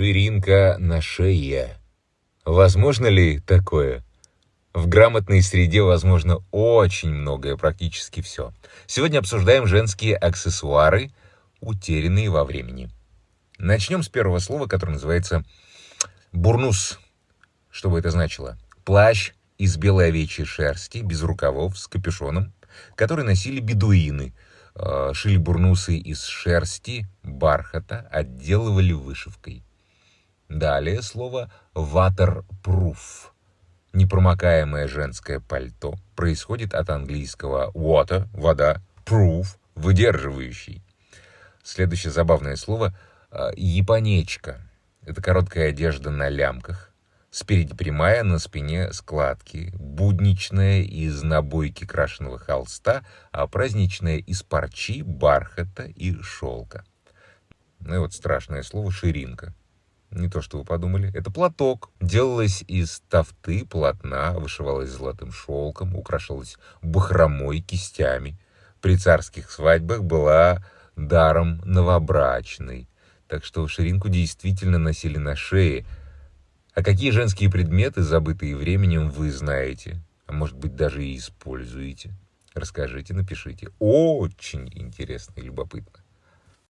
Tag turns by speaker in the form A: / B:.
A: Ширинка на шее. Возможно ли такое? В грамотной среде возможно очень многое, практически все. Сегодня обсуждаем женские аксессуары, утерянные во времени. Начнем с первого слова, которое называется бурнус. Что бы это значило? Плащ из белой овечьей шерсти, без рукавов, с капюшоном, который носили бедуины. Э, шили бурнусы из шерсти, бархата, отделывали вышивкой. Далее слово waterproof Непромокаемое женское пальто происходит от английского water – вода, proof – выдерживающий. Следующее забавное слово а, – японечка. Это короткая одежда на лямках, спереди прямая, на спине складки, будничная из набойки крашеного холста, а праздничная из парчи, бархата и шелка. Ну и вот страшное слово «ширинка». Не то, что вы подумали. Это платок. Делалось из тафты, полотна, вышивалось золотым шелком, украшалось бахромой, кистями. При царских свадьбах была даром новобрачной. Так что ширинку действительно носили на шее. А какие женские предметы, забытые временем, вы знаете? А может быть, даже и используете? Расскажите, напишите. Очень интересно и любопытно.